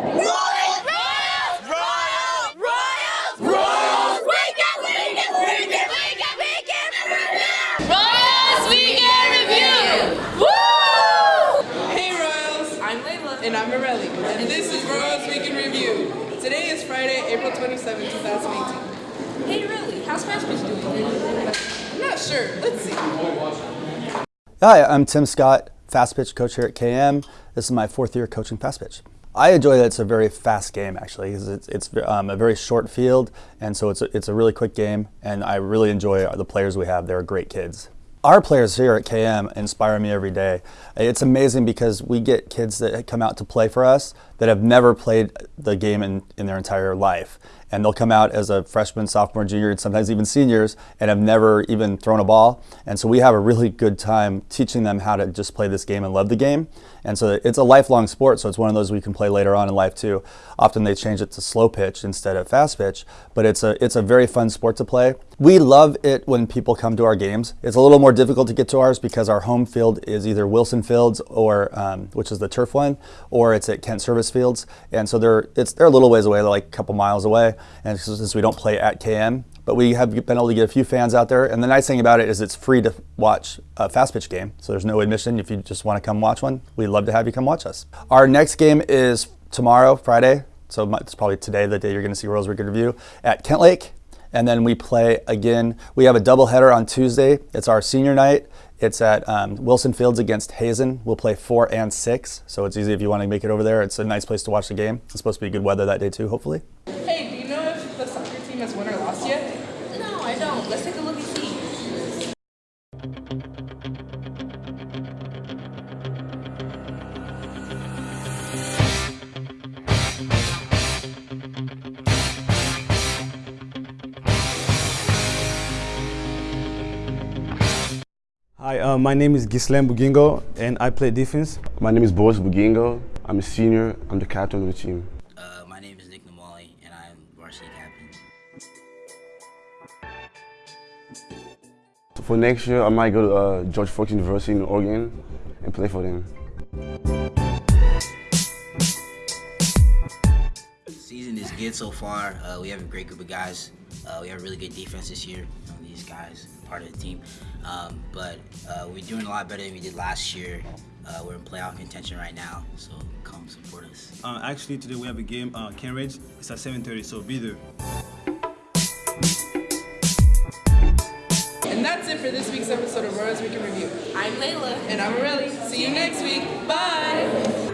And I'm Morelli. And this is Royals Week in Review. Today is Friday, April 27, 2018. Hey, really? How's fast pitch doing? I'm not sure. Let's see. Hi, I'm Tim Scott, fast pitch coach here at KM. This is my fourth year coaching fast pitch. I enjoy that it's a very fast game actually because it's, it's um, a very short field and so it's a, it's a really quick game and I really enjoy the players we have. They're great kids. Our players here at KM inspire me every day. It's amazing because we get kids that come out to play for us that have never played the game in, in their entire life. And they'll come out as a freshman, sophomore, junior, and sometimes even seniors and have never even thrown a ball. And so we have a really good time teaching them how to just play this game and love the game. And so it's a lifelong sport, so it's one of those we can play later on in life too. Often they change it to slow pitch instead of fast pitch, but it's a, it's a very fun sport to play. We love it when people come to our games. It's a little more difficult to get to ours because our home field is either Wilson Fields, or um, which is the turf one, or it's at Kent Service Fields. And so they're, it's, they're a little ways away, they're like a couple miles away. And since we don't play at KM, but we have been able to get a few fans out there. And the nice thing about it is it's free to watch a fast pitch game. So there's no admission if you just want to come watch one. We'd love to have you come watch us. Our next game is tomorrow, Friday. So it's probably today, the day you're going to see Royals Record Review at Kentlake. And then we play again. We have a doubleheader on Tuesday. It's our senior night. It's at um, Wilson Fields against Hazen. We'll play four and six, so it's easy if you want to make it over there. It's a nice place to watch the game. It's supposed to be good weather that day too, hopefully. Hey, do you know if the soccer team has won or lost yet? No, I don't. Let's take a look and see. Hi, uh, my name is Gislen Bugingo, and I play defense. My name is Boris Bugingo. I'm a senior. I'm the captain of the team. Uh, my name is Nick Namali, and I'm varsity captain. So for next year, I might go to uh, George Fox University in Oregon and play for them. Season is good so far. Uh, we have a great group of guys. Uh, we have a really good defense this year. You know, these guys, part of the team. Um, but uh, we're doing a lot better than we did last year. Uh, we're in playoff contention right now, so come support us. Uh, actually, today we have a game, uh, Kentridge. It's at 7.30, so be there. That's it for this week's episode of Royals Week in Review. I'm Layla. And I'm Morelli. See you next week. Bye!